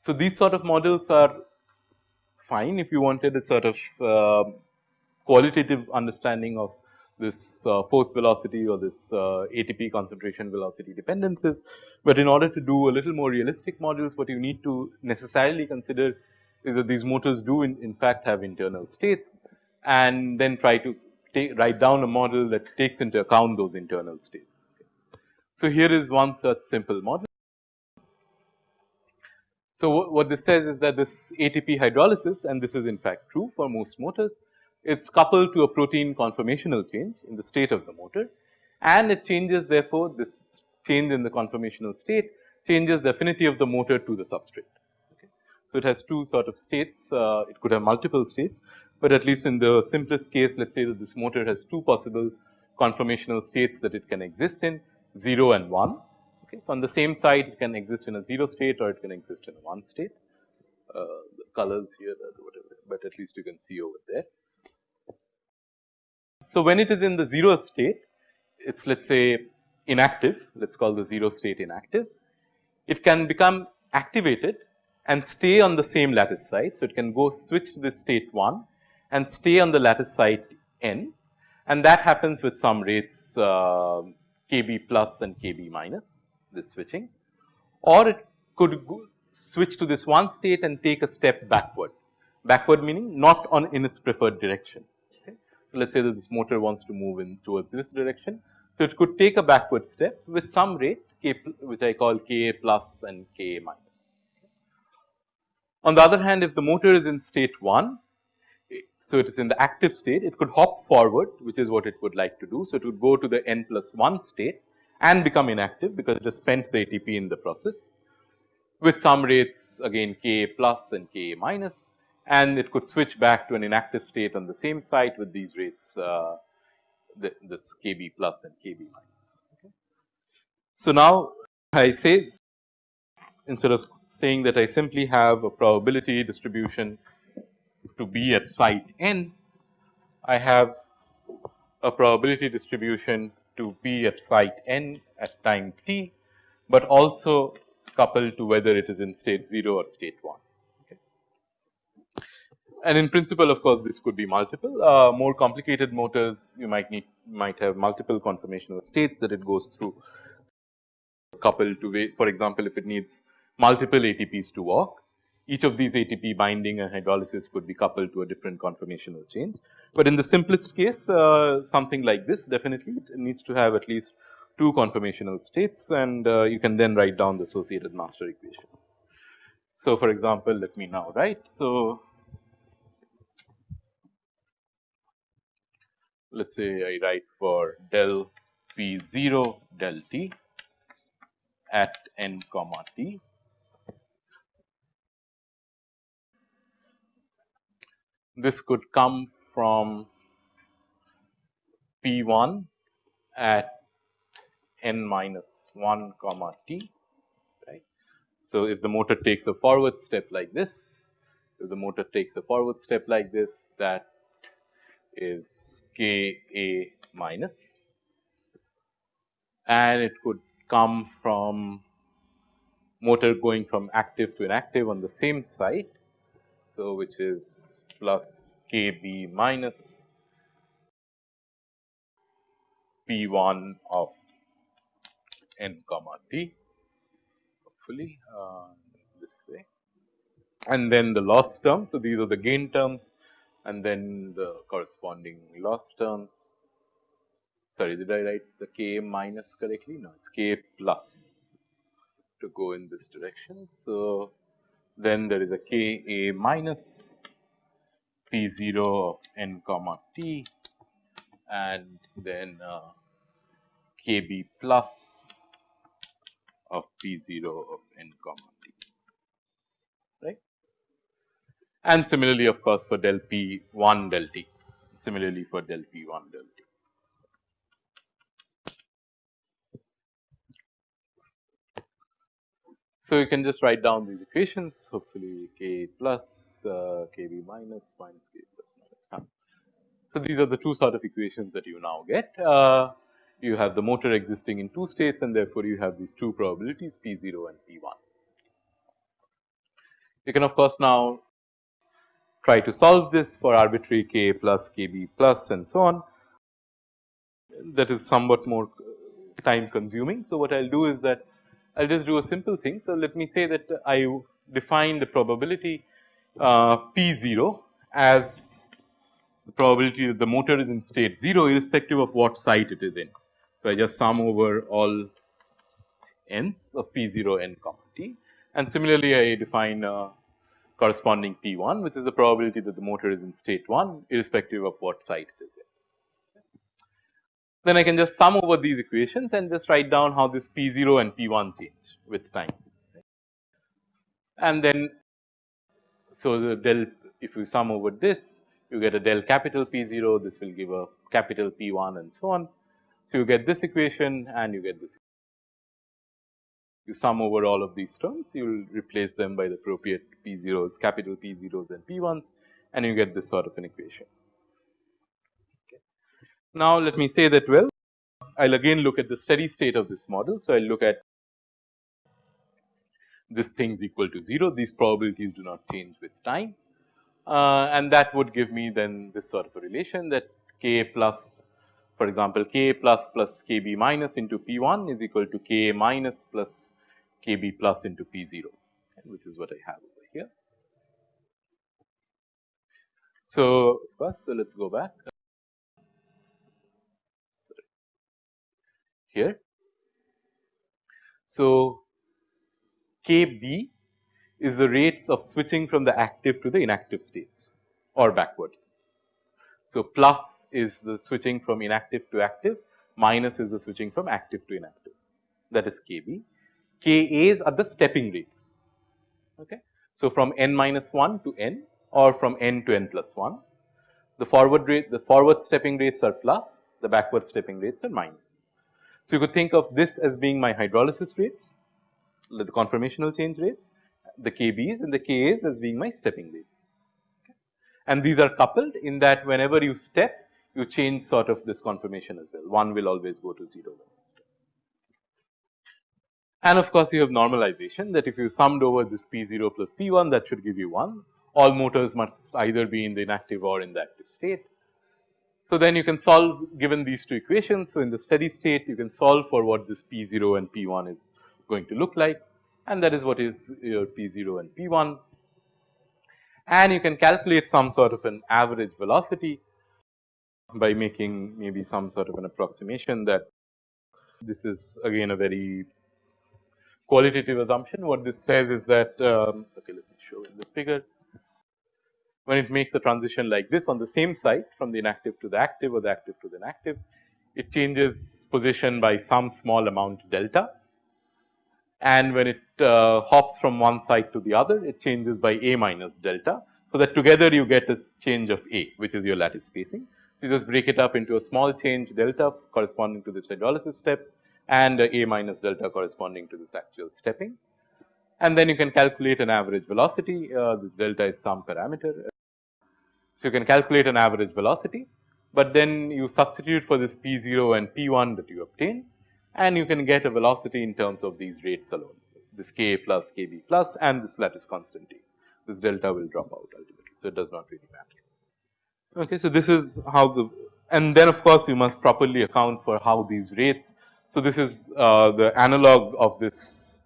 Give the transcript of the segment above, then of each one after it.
So, these sort of models are fine if you wanted a sort of uh, qualitative understanding of this uh, force velocity or this uh, ATP concentration velocity dependencies. But in order to do a little more realistic models what you need to necessarily consider is that these motors do in, in fact have internal states and then try to take, write down a model that takes into account those internal states. So, here is one such simple model. So, what this says is that this ATP hydrolysis and this is in fact true for most motors it is coupled to a protein conformational change in the state of the motor and it changes therefore this change in the conformational state changes the affinity of the motor to the substrate. Okay. So, it has two sort of states uh, it could have multiple states, but at least in the simplest case let us say that this motor has two possible conformational states that it can exist in 0 and 1. Okay. So, on the same side it can exist in a 0 state or it can exist in a 1 state. Uh, colors here whatever, but at least you can see over there. So, when it is in the 0 state, it is let us say inactive, let us call the 0 state inactive. It can become activated and stay on the same lattice site. So, it can go switch to the state 1 and stay on the lattice site n and that happens with some rates uh, kb plus and kb minus this switching or it could switch to this one state and take a step backward, backward meaning not on in its preferred direction let us say that this motor wants to move in towards this direction. So, it could take a backward step with some rate k which I call k plus and k minus. On the other hand if the motor is in state 1, so it is in the active state it could hop forward which is what it would like to do. So, it would go to the n plus 1 state and become inactive because it has spent the ATP in the process with some rates again k plus and k minus and it could switch back to an inactive state on the same site with these rates uh, the, this kb plus and kb minus. Okay. So, now I say instead of saying that I simply have a probability distribution to be at site n, I have a probability distribution to be at site n at time t, but also coupled to whether it is in state 0 or state 1 and in principle of course this could be multiple uh, more complicated motors you might need might have multiple conformational states that it goes through coupled to for example if it needs multiple ATPs to walk each of these ATP binding and hydrolysis could be coupled to a different conformational change. But in the simplest case uh, something like this definitely it needs to have at least two conformational states and uh, you can then write down the associated master equation. So, for example, let me now write. So, let us say I write for del p 0 del t at n comma t. This could come from p 1 at n minus 1 comma t right. So, if the motor takes a forward step like this, if the motor takes a forward step like this that is K A minus and it could come from motor going from active to inactive on the same site. So, which is plus K B minus P 1 of n comma t hopefully uh, this way and then the loss term. So, these are the gain terms and then the corresponding loss terms. Sorry, did I write the k minus correctly? No, it is k plus to go in this direction. So, then there is a k a minus p 0 of n comma t and then uh, k b plus of p 0 of n comma and similarly of course for del p 1 del t similarly for del p 1 del t. So, you can just write down these equations hopefully k plus uh, kb minus minus k plus minus So, these are the two sort of equations that you now get. Uh, you have the motor existing in two states and therefore, you have these two probabilities P 0 and P 1. You can of course, now try to solve this for arbitrary k plus kb plus and so on. That is somewhat more time consuming. So, what I will do is that I will just do a simple thing. So, let me say that I define the probability uh, P 0 as the probability that the motor is in state 0 irrespective of what site it is in. So, I just sum over all n's of P 0 n comma t and similarly I define uh, corresponding P 1 which is the probability that the motor is in state 1 irrespective of what site it is in. Then I can just sum over these equations and just write down how this P 0 and P 1 change with time. And then so the del if you sum over this you get a del capital P 0 this will give a capital P 1 and so on. So, you get this equation and you get this you sum over all of these terms, you will replace them by the appropriate P zeros, capital P zeros and P ones and you get this sort of an equation. Okay. Now, let me say that well, I will again look at the steady state of this model. So, I will look at this thing is equal to 0, these probabilities do not change with time uh, and that would give me then this sort of a relation that k plus for example, k plus plus kb minus into p 1 is equal to k minus plus kb plus into p 0 which is what I have over here. So, of course, so let us go back here. So, kb is the rates of switching from the active to the inactive states or backwards. So, plus is the switching from inactive to active, minus is the switching from active to inactive that is kb. Ka's are the stepping rates. Okay. So, from n minus 1 to n or from n to n plus 1. The forward rate, the forward stepping rates are plus, the backward stepping rates are minus. So, you could think of this as being my hydrolysis rates, the conformational change rates, the KBs and the KAs as being my stepping rates. And these are coupled in that whenever you step, you change sort of this conformation as well. One will always go to 0 when you step. And of course, you have normalization that if you summed over this P 0 plus P 1 that should give you 1. All motors must either be in the inactive or in the active state. So, then you can solve given these two equations. So, in the steady state you can solve for what this P 0 and P 1 is going to look like and that is what is your P 0 and P 1. And you can calculate some sort of an average velocity by making maybe some sort of an approximation that this is again a very qualitative assumption. What this says is that, um, okay, let me show in the figure. When it makes a transition like this on the same site from the inactive to the active or the active to the inactive, it changes position by some small amount delta. And when it uh, hops from one site to the other, it changes by a minus delta. So, that together you get a change of a, which is your lattice spacing. You just break it up into a small change delta corresponding to this hydrolysis step and a minus delta corresponding to this actual stepping. And then you can calculate an average velocity, uh, this delta is some parameter. So, you can calculate an average velocity, but then you substitute for this P 0 and P 1 that you obtain and you can get a velocity in terms of these rates alone, this K plus K B plus and this lattice constant T. This delta will drop out ultimately, so it does not really matter. Okay, so this is how the and then of course, you must properly account for how these rates so, this is uh, the analog of this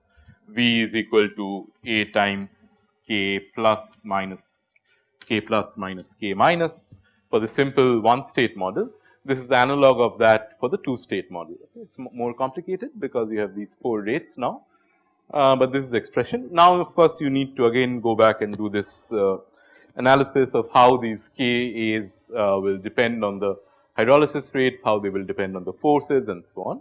V is equal to A times K plus minus K plus minus K minus for the simple one state model. This is the analog of that for the two state model. It is more complicated because you have these four rates now, uh, but this is the expression. Now, of course, you need to again go back and do this uh, analysis of how these K A's uh, will depend on the hydrolysis rates, how they will depend on the forces and so on.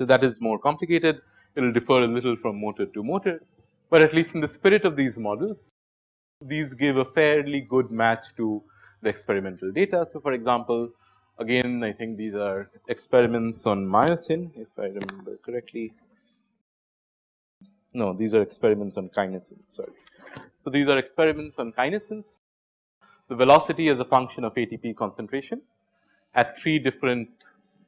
So, that is more complicated it will differ a little from motor to motor, but at least in the spirit of these models these give a fairly good match to the experimental data. So, for example, again I think these are experiments on myosin if I remember correctly. No, these are experiments on kinesins, sorry. So, these are experiments on kinesins. The velocity is a function of ATP concentration at three different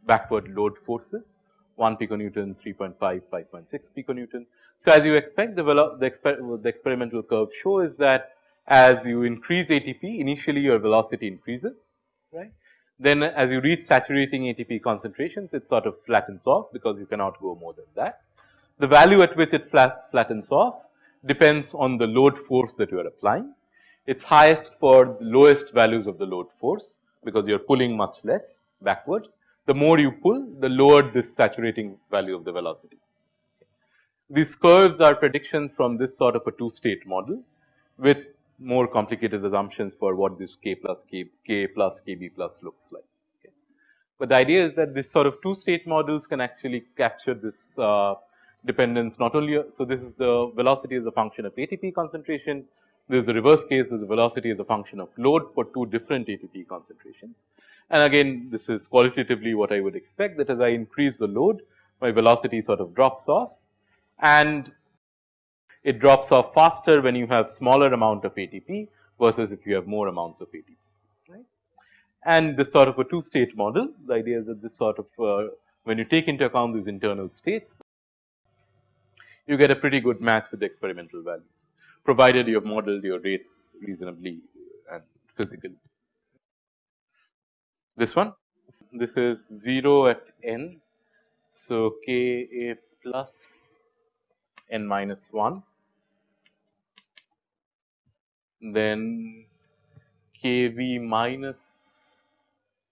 backward load forces 1 piconewton, 3.5, 5.6 piconewton. So, as you expect the, the, exper the experimental curve show is that as you increase ATP initially your velocity increases right. Then as you reach saturating ATP concentrations it sort of flattens off because you cannot go more than that. The value at which it flat, flattens off depends on the load force that you are applying. It is highest for the lowest values of the load force because you are pulling much less backwards. The more you pull the lower this saturating value of the velocity. These curves are predictions from this sort of a two state model with more complicated assumptions for what this k plus k, k plus kb plus looks like. Okay. But the idea is that this sort of two state models can actually capture this uh, dependence not only. So, this is the velocity as a function of ATP concentration. This is the reverse case that the velocity is a function of load for two different ATP concentrations. And again this is qualitatively what I would expect that as I increase the load my velocity sort of drops off and it drops off faster when you have smaller amount of ATP versus if you have more amounts of ATP. Right? And this sort of a two state model, the idea is that this sort of uh, when you take into account these internal states, you get a pretty good match with the experimental values, provided you have modeled your rates reasonably and physically. This one, this is 0 at n. So, k a plus n minus 1 then kb minus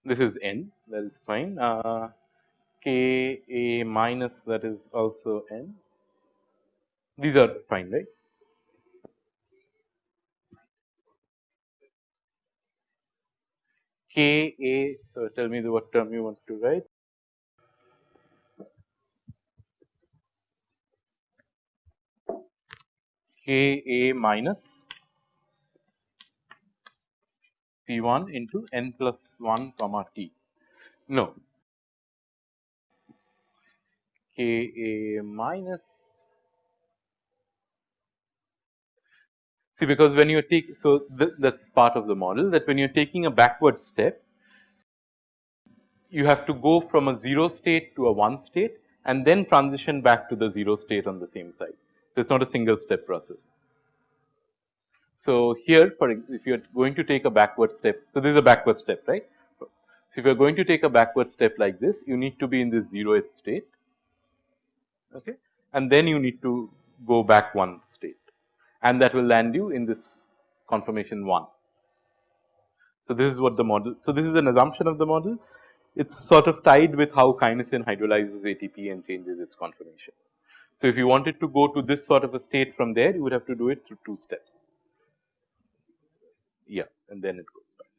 this is n that is fine uh, Ka minus that is also n these are fine right. Ka so tell me the what term you want to write Ka minus P1 into n plus 1 comma t. No, K A minus See because when you take so th that is part of the model that when you are taking a backward step you have to go from a 0 state to a 1 state and then transition back to the 0 state on the same side. So, it is not a single step process. So, here for if you are going to take a backward step, so this is a backward step right. So, if you are going to take a backward step like this you need to be in this 0th state okay, and then you need to go back one state and that will land you in this conformation 1. So, this is what the model. So, this is an assumption of the model. It is sort of tied with how kinesin hydrolyzes ATP and changes its conformation. So, if you wanted to go to this sort of a state from there, you would have to do it through two steps yeah and then it goes back.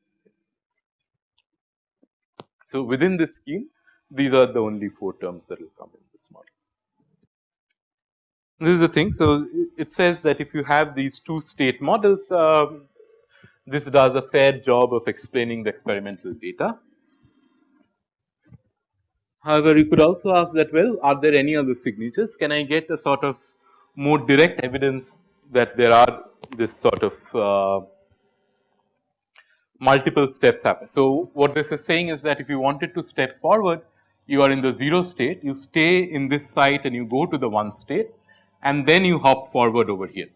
So, within this scheme these are the only 4 terms that will come in this model. This is the thing. So, it says that if you have these two state models, um, this does a fair job of explaining the experimental data. However, you could also ask that well are there any other signatures can I get a sort of more direct evidence that there are this sort of uh, multiple steps happen. So, what this is saying is that if you wanted to step forward, you are in the 0 state, you stay in this site and you go to the 1 state and then you hop forward over here.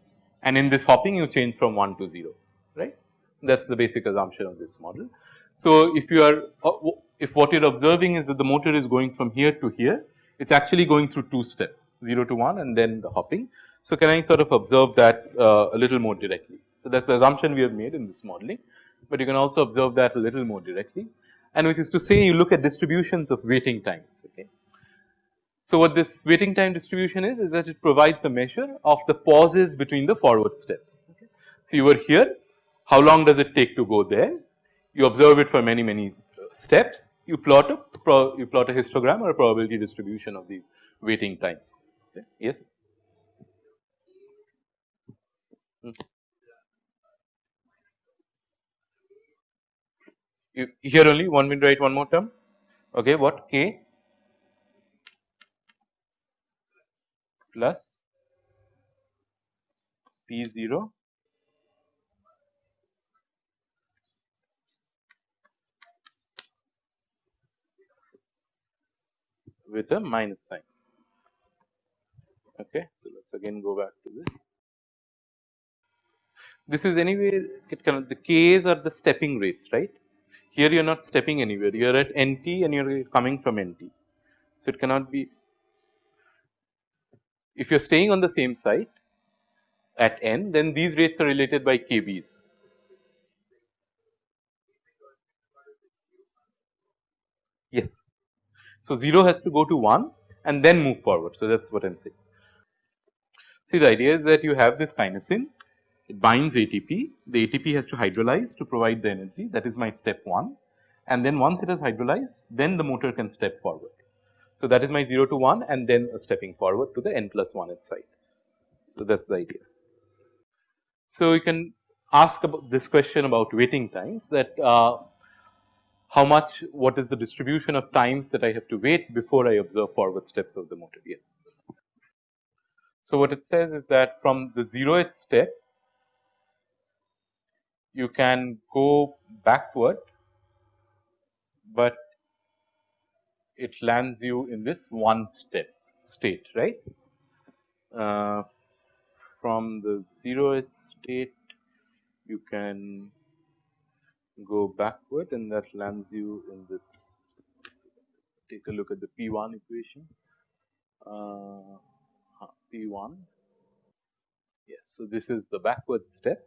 And in this hopping you change from 1 to 0, right. That is the basic assumption of this model. So, if you are uh, if what you are observing is that the motor is going from here to here, it is actually going through two steps 0 to 1 and then the hopping. So, can I sort of observe that uh, a little more directly. So, that is the assumption we have made in this modeling but you can also observe that a little more directly and which is to say you look at distributions of waiting times. Okay. So, what this waiting time distribution is, is that it provides a measure of the pauses between the forward steps. Okay. So, you were here, how long does it take to go there? You observe it for many, many steps, you plot a, you plot a histogram or a probability distribution of these waiting times. Okay. Yes. Hmm. you here only one will write one more term okay what k plus P 0 with a minus sign. Okay. So, let us again go back to this. This is anyway it can the k's are the stepping rates right. Here you are not stepping anywhere you are at nt and you are coming from nt. So, it cannot be if you are staying on the same site at n then these rates are related by kb's. Yes. So, 0 has to go to 1 and then move forward. So, that is what I am saying. See the idea is that you have this kinesin, it binds ATP, the ATP has to hydrolyze to provide the energy that is my step 1 and then once it has hydrolyzed then the motor can step forward. So, that is my 0 to 1 and then stepping forward to the n plus 1 side. So, that is the idea. So, you can ask about this question about waiting times that uh, how much what is the distribution of times that I have to wait before I observe forward steps of the motor yes. So, what it says is that from the 0th step you can go backward, but it lands you in this one step state right. Uh, from the 0th state you can go backward and that lands you in this take a look at the P1 equation uh, P1 yes. So, this is the backward step